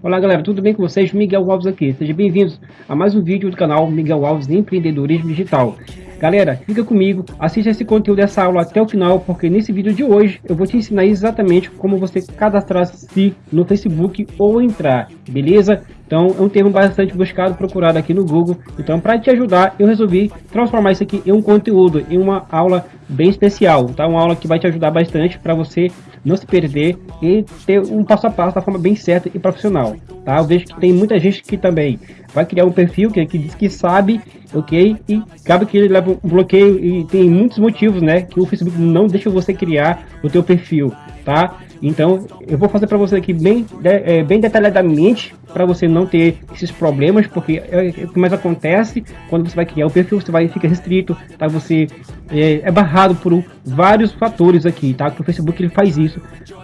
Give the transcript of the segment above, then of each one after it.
Olá galera, tudo bem com vocês? Miguel Alves aqui. Sejam bem-vindos a mais um vídeo do canal Miguel Alves Empreendedorismo Digital. Galera, fica comigo, assista esse conteúdo dessa aula até o final, porque nesse vídeo de hoje eu vou te ensinar exatamente como você cadastrar-se no Facebook ou entrar, beleza? Então é um termo bastante buscado, procurado aqui no Google. Então para te ajudar, eu resolvi transformar isso aqui em um conteúdo, em uma aula bem especial, tá? Uma aula que vai te ajudar bastante para você não se perder e ter um passo a passo da forma bem certa e profissional, tá? Eu vejo que tem muita gente que também vai criar um perfil que, que diz que sabe, ok? E acaba que ele leva um bloqueio e tem muitos motivos, né? Que o Facebook não deixa você criar o teu perfil, tá? Então, eu vou fazer para você aqui bem, é, bem detalhadamente para você não ter esses problemas, porque é, é, o que mais acontece quando você vai criar o perfil, você vai ficar restrito, tá? Você é, é barrado por vários fatores aqui, tá? Que o Facebook ele faz isso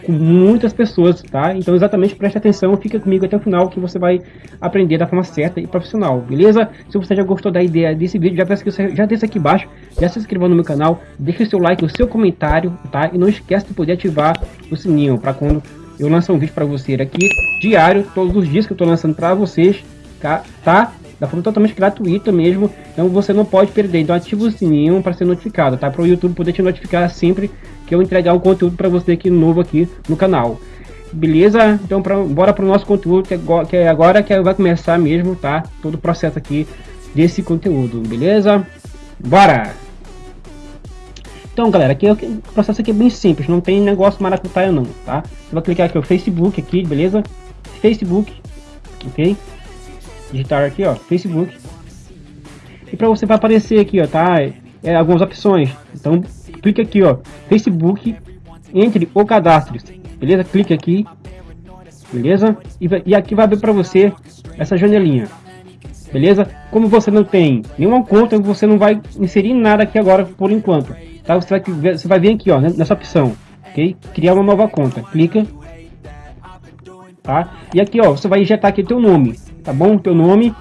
com muitas pessoas, tá? Então, exatamente preste atenção, fica comigo até o final que você vai aprender da forma certa e profissional, beleza? Se você já gostou da ideia desse vídeo, já peço que você já desça aqui embaixo, já se inscreva no meu canal, deixe seu like, o seu comentário, tá? E não esquece de poder ativar o sininho para quando eu lançar um vídeo para você aqui diário, todos os dias que eu estou lançando para vocês, tá? tá? Da forma totalmente gratuita mesmo, então você não pode perder. Então ativa o sininho para ser notificado, tá? Para o YouTube poder te notificar sempre que eu entregar um conteúdo para você aqui novo aqui no canal. Beleza? Então pra, bora para o nosso conteúdo que, é, que é agora que vai começar mesmo, tá? Todo o processo aqui desse conteúdo, beleza? Bora! Então, galera, aqui é o processo aqui é bem simples, não tem negócio maracutaia não, tá? Você vai clicar aqui o Facebook aqui, beleza? Facebook, ok? Digitar aqui, ó, Facebook. E para você vai aparecer aqui, ó, tá? É, algumas opções. Então, clica aqui, ó, Facebook, entre o cadastro, beleza? Clique aqui, beleza? E, e aqui vai abrir para você essa janelinha, beleza? Como você não tem nenhuma conta, você não vai inserir nada aqui agora por enquanto tá? Você vai, você vai vir aqui, ó, nessa opção, ok? Criar uma nova conta, clica, tá? E aqui, ó, você vai injetar aqui teu nome, tá bom? Teu nome,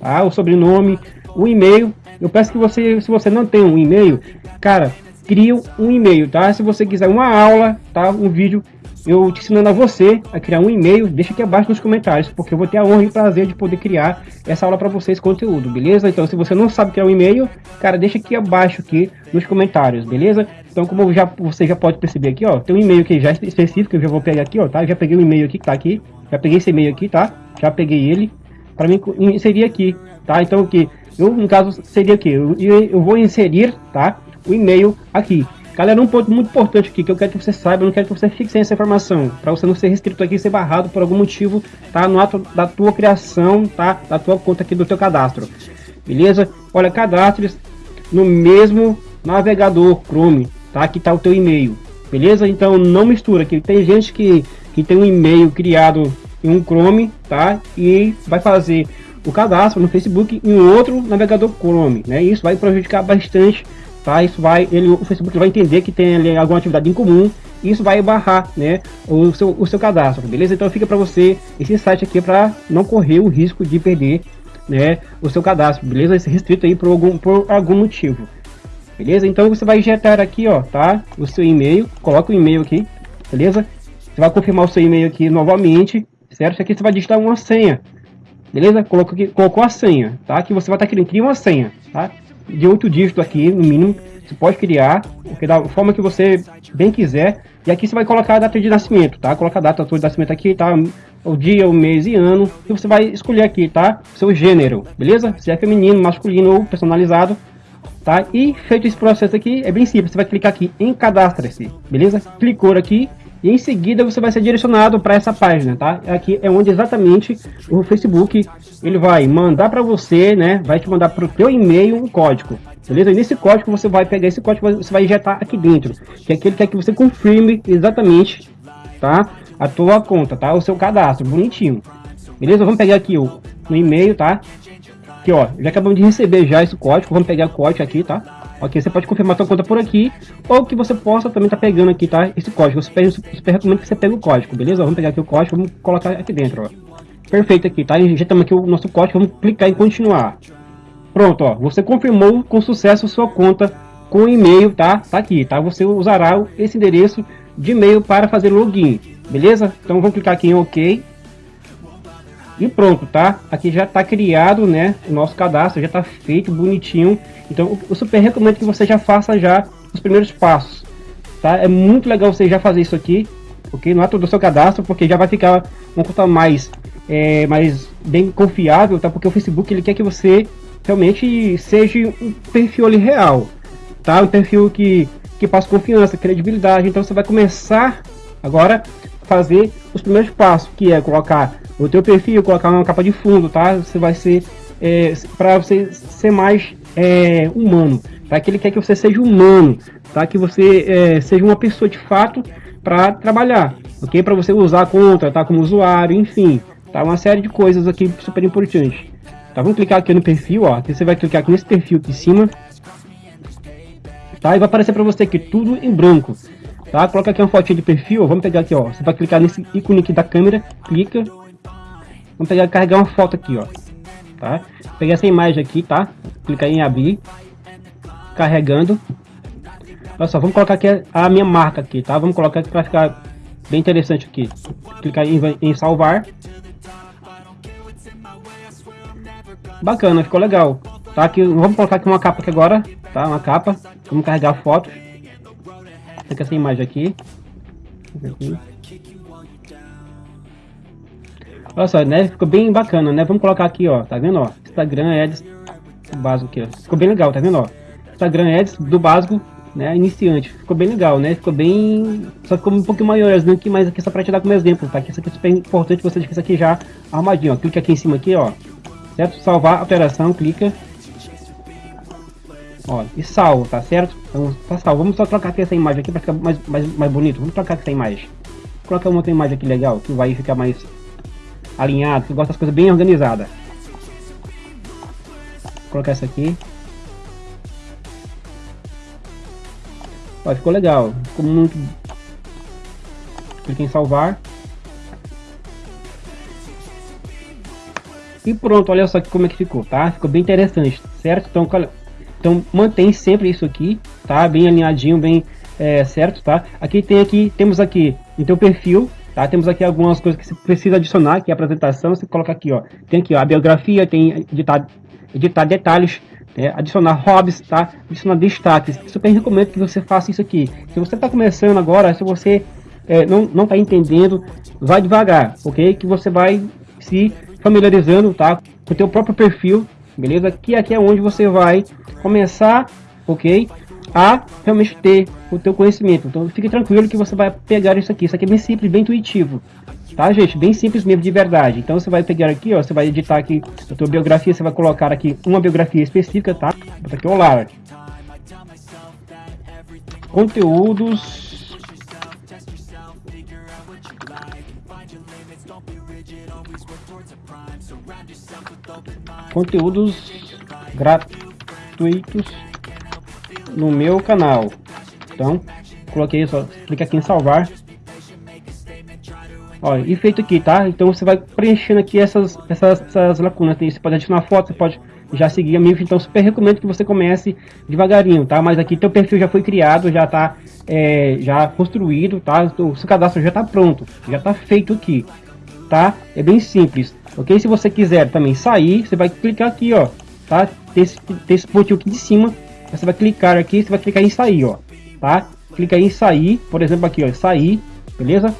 tá? O sobrenome, o e-mail. Eu peço que você, se você não tem um e-mail, cara, cria um e-mail, tá? Se você quiser uma aula, tá? Um vídeo eu te ensinando a você a criar um e-mail, deixa aqui abaixo nos comentários, porque eu vou ter a honra e o prazer de poder criar essa aula para vocês, conteúdo, beleza? Então, se você não sabe criar um e-mail, cara, deixa aqui abaixo aqui nos comentários, beleza? Então, como já, você já pode perceber aqui, ó, tem um e-mail aqui já específico, eu já vou pegar aqui, ó, tá? Eu já peguei o e-mail aqui que tá aqui, já peguei esse e-mail aqui, tá? Já peguei ele, para mim inserir aqui, tá? Então, aqui, eu, no caso, seria aqui, eu, eu vou inserir, tá? O e-mail aqui. Galera, um ponto muito importante aqui que eu quero que você saiba, eu não quero que você fique sem essa informação, para você não ser restrito aqui, ser barrado por algum motivo, tá? No ato da tua criação, tá? Da tua conta aqui do teu cadastro. Beleza? Olha, cadastres no mesmo navegador Chrome, tá? Aqui tá o teu e-mail. Beleza? Então não mistura, que tem gente que, que tem um e-mail criado em um Chrome, tá? E vai fazer o cadastro no Facebook em outro navegador Chrome, né? Isso vai prejudicar bastante tá? Isso vai, ele, o Facebook vai entender que tem ali alguma atividade em comum e isso vai barrar, né, o seu, o seu cadastro, beleza? Então fica para você esse site aqui para não correr o risco de perder, né, o seu cadastro, beleza? Esse restrito aí por algum, por algum motivo, beleza? Então você vai injetar aqui, ó, tá? O seu e-mail, coloca o e-mail aqui, beleza? Você vai confirmar o seu e-mail aqui novamente, certo? Aqui você vai digitar uma senha, beleza? Colocou, aqui, colocou a senha, tá? Que você vai estar tá querendo criar uma senha, tá? De 8 dígitos aqui, no mínimo. Você pode criar, porque da forma que você bem quiser. E aqui você vai colocar a data de nascimento, tá? Coloca a data de nascimento aqui, tá? O dia, o mês e ano. E você vai escolher aqui, tá? Seu gênero, beleza? Se é feminino, masculino ou personalizado, tá? E feito esse processo aqui, é bem simples. Você vai clicar aqui em cadastre-se, beleza? Clicou aqui, e em seguida você vai ser direcionado para essa página, tá? Aqui é onde exatamente o Facebook ele vai mandar para você, né? Vai te mandar para o teu e-mail um código, beleza? E nesse código você vai pegar esse código, você vai injetar aqui dentro, que é aquele que quer que você confirme exatamente, tá? A tua conta, tá? O seu cadastro, bonitinho, beleza? Vamos pegar aqui o no e-mail, tá? Aqui, ó, já acabamos de receber já esse código, vamos pegar o código aqui, tá? Ok, você pode confirmar sua conta por aqui, ou que você possa também estar tá pegando aqui, tá? Esse código. Eu super, super recomendo que você pegue o código, beleza? Vamos pegar aqui o código, vamos colocar aqui dentro, ó. Perfeito aqui, tá? Injetamos aqui o nosso código, vamos clicar em continuar. Pronto, ó. Você confirmou com sucesso sua conta com e-mail, tá? Tá aqui, tá? Você usará esse endereço de e-mail para fazer login, beleza? Então vamos clicar aqui em OK. E pronto, tá? Aqui já está criado, né, o nosso cadastro, já está feito bonitinho. Então eu super recomendo que você já faça já os primeiros passos, tá? É muito legal você já fazer isso aqui, ok? Não é todo o seu cadastro, porque já vai ficar uma conta mais, é, mais bem confiável, tá? Porque o Facebook ele quer que você realmente seja um perfil ali real, tá? Um perfil que que passa confiança, credibilidade. Então você vai começar agora fazer os primeiros passos, que é colocar o teu perfil, colocar uma capa de fundo, tá? Você vai ser é, para você ser mais é, humano, tá? Que ele quer que você seja humano, tá? Que você é, seja uma pessoa de fato para trabalhar, ok? Para você usar a conta, tá? Como usuário, enfim, tá? Uma série de coisas aqui super importantes. Tá? Vamos clicar aqui no perfil, ó. Aqui você vai clicar aqui nesse perfil aqui em cima tá? E vai aparecer para você aqui tudo em branco, tá? Coloca aqui uma fotinha de perfil, vamos pegar aqui, ó. Você vai clicar nesse ícone aqui da câmera, clica. Vamos pegar carregar uma foto aqui, ó. Tá? Pegar essa imagem aqui, tá? Clicar em abrir. Carregando. Olha só, vamos colocar aqui a minha marca aqui, tá? Vamos colocar aqui para ficar bem interessante aqui. Clicar em, em salvar. Bacana, ficou legal. Tá aqui, vamos colocar aqui uma capa aqui agora, tá? Uma capa. Vamos carregar Fica essa imagem aqui. Olha só, né? Ficou bem bacana, né? Vamos colocar aqui, ó. Tá vendo, ó? Instagram Ads básico aqui, ó. Ficou bem legal, tá vendo, ó? Instagram Ads do básico, né? Iniciante. Ficou bem legal, né? Ficou bem... Só ficou um pouquinho maior, né? Aqui, mas aqui só pra te dar como exemplo, tá? Que isso aqui é super importante você deixar isso aqui já armadinho, ó. Clica aqui em cima aqui, ó. Certo? Salvar alteração, clica. Ó, e salvo, tá certo? Então, tá salvo. Vamos só trocar aqui essa imagem aqui para ficar mais, mais, mais bonito. Vamos trocar essa imagem. Colocar uma outra imagem aqui legal, que vai ficar mais alinhado, que gosta das coisas bem organizadas. Vou colocar essa aqui. Ó, ficou legal. Ficou muito... Clique em salvar. E pronto, olha só como é que ficou, tá? Ficou bem interessante, certo? Então, então mantém sempre isso aqui, tá? Bem alinhadinho, bem é, certo, tá? Aqui tem aqui, temos aqui em teu perfil, tá? Temos aqui algumas coisas que você precisa adicionar, que é a apresentação, você coloca aqui, ó. Tem aqui ó, a biografia, tem editar, editar detalhes, é, adicionar hobbies, tá? Adicionar destaques. Super recomendo que você faça isso aqui. Se você está começando agora, se você é, não não está entendendo, vai devagar, ok? Que você vai se familiarizando, tá? Com o teu próprio perfil, beleza? Que aqui é onde você vai começar, ok? A realmente ter o teu conhecimento. Então fique tranquilo que você vai pegar isso aqui. Isso aqui é bem simples, bem intuitivo. Tá, gente? Bem simples mesmo, de verdade. Então você vai pegar aqui, ó, você vai editar aqui a tua biografia, você vai colocar aqui uma biografia específica, tá? Bota aqui, olá. Conteúdos conteúdos gratuitos no meu canal. Então, coloquei só, clica aqui em salvar. Ó, e feito aqui, tá? Então você vai preenchendo aqui essas, essas, essas lacunas. Você pode adicionar foto, você pode já seguir a MIF. Então super recomendo que você comece devagarinho, tá? Mas aqui teu perfil já foi criado, já tá é, já construído, tá? O seu cadastro já tá pronto, já tá feito aqui, tá? É bem simples, ok? Se você quiser também sair, você vai clicar aqui, ó, tá? Tem esse, tem esse pontinho aqui de cima, você vai clicar aqui, você vai clicar em sair, ó, tá? Clica em sair, por exemplo aqui, ó, sair, beleza?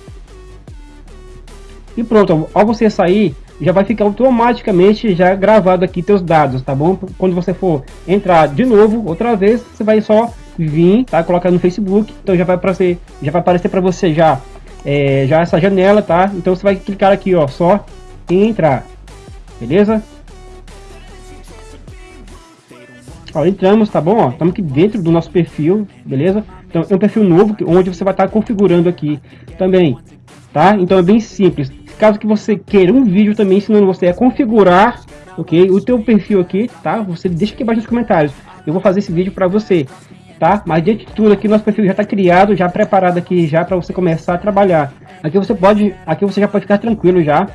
E pronto, ao você sair, já vai ficar automaticamente já gravado aqui teus dados, tá bom? Quando você for entrar de novo, outra vez, você vai só vir, tá? Colocar no Facebook, então já vai aparecer, já vai aparecer para você já, é, já essa janela, tá? Então você vai clicar aqui, ó, só em entrar, beleza? Ó, entramos, tá bom? Estamos aqui dentro do nosso perfil, beleza? Então é um perfil novo, onde você vai estar configurando aqui também, tá? Então é bem simples. Caso que você queira um vídeo também ensinando você a configurar, ok? O teu perfil aqui, tá? Você deixa aqui embaixo nos comentários. Eu vou fazer esse vídeo para você, tá? Mas diante de tudo aqui, nosso perfil já está criado, já preparado aqui já para você começar a trabalhar. Aqui você pode, aqui você já pode ficar tranquilo já,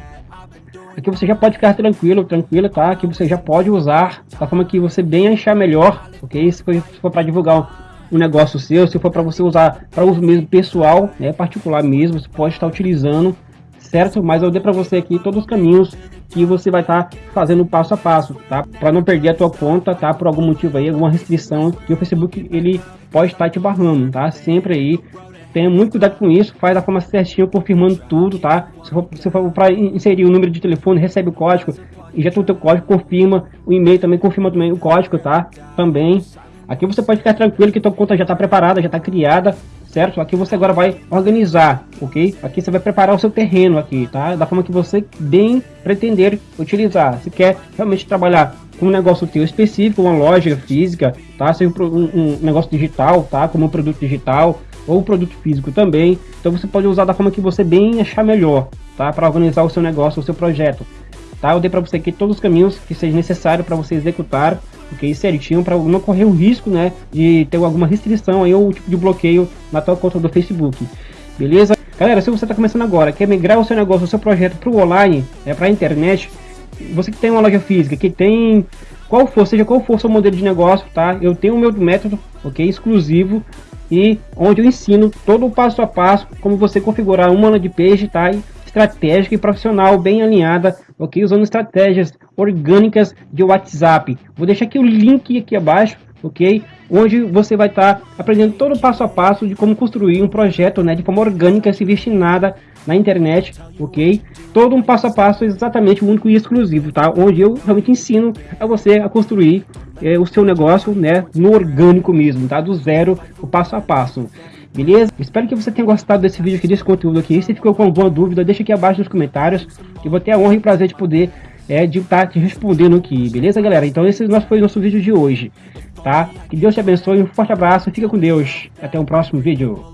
Aqui você já pode ficar tranquilo, tranquilo, tá? Aqui você já pode usar da forma que você bem achar melhor, ok? Se for, for para divulgar um negócio seu, se for para você usar para uso mesmo pessoal, né, particular mesmo, você pode estar utilizando, certo? Mas eu dei para você aqui todos os caminhos que você vai estar tá fazendo passo a passo, tá? Para não perder a tua conta, tá? Por algum motivo aí, alguma restrição que o Facebook ele pode estar te barrando, tá? Sempre aí tenha muito cuidado com isso, faz da forma certinha, confirmando tudo, tá? Se for, se for para inserir o número de telefone, recebe o código, injeta o teu código, confirma, o e-mail também confirma também o código, tá? Também. Aqui você pode ficar tranquilo que tua conta já está preparada, já está criada, certo? Aqui você agora vai organizar, ok? Aqui você vai preparar o seu terreno aqui, tá? Da forma que você bem pretender utilizar. Se quer realmente trabalhar com um negócio teu específico, uma loja física, tá? Seja um, um negócio digital, tá? Como um produto digital ou produto físico também. Então você pode usar da forma que você bem achar melhor, tá? Para organizar o seu negócio, o seu projeto. Tá? Eu dei para você aqui todos os caminhos que seja necessário para você executar ok? Certinho para não correr o risco, né, de ter alguma restrição aí ou tipo de bloqueio na tua conta do Facebook, beleza? Galera, se você está começando agora, quer migrar o seu negócio, o seu projeto para o online, né, para a internet, você que tem uma loja física, que tem qual for, seja qual for seu modelo de negócio, tá? Eu tenho o meu método, ok, exclusivo e onde eu ensino todo o passo a passo como você configurar uma landing page, tá? Estratégica e profissional bem alinhada, ok? Usando estratégias orgânicas de WhatsApp. Vou deixar aqui o link aqui abaixo, ok? Onde você vai estar tá aprendendo todo o passo a passo de como construir um projeto, né? De forma orgânica, se vestir nada na internet, ok? Todo um passo a passo exatamente único e exclusivo, tá? Onde eu realmente ensino a você a construir é, o seu negócio, né? No orgânico mesmo, tá? Do zero, o passo a passo. Beleza? Espero que você tenha gostado desse vídeo aqui, desse conteúdo aqui. Se ficou com alguma dúvida, deixa aqui abaixo nos comentários. Eu vou ter a honra e prazer de poder é, de estar tá te respondendo aqui. Beleza, galera? Então esse nosso, foi o nosso vídeo de hoje. Tá? Que Deus te abençoe. Um forte abraço. Fica com Deus. Até o próximo vídeo.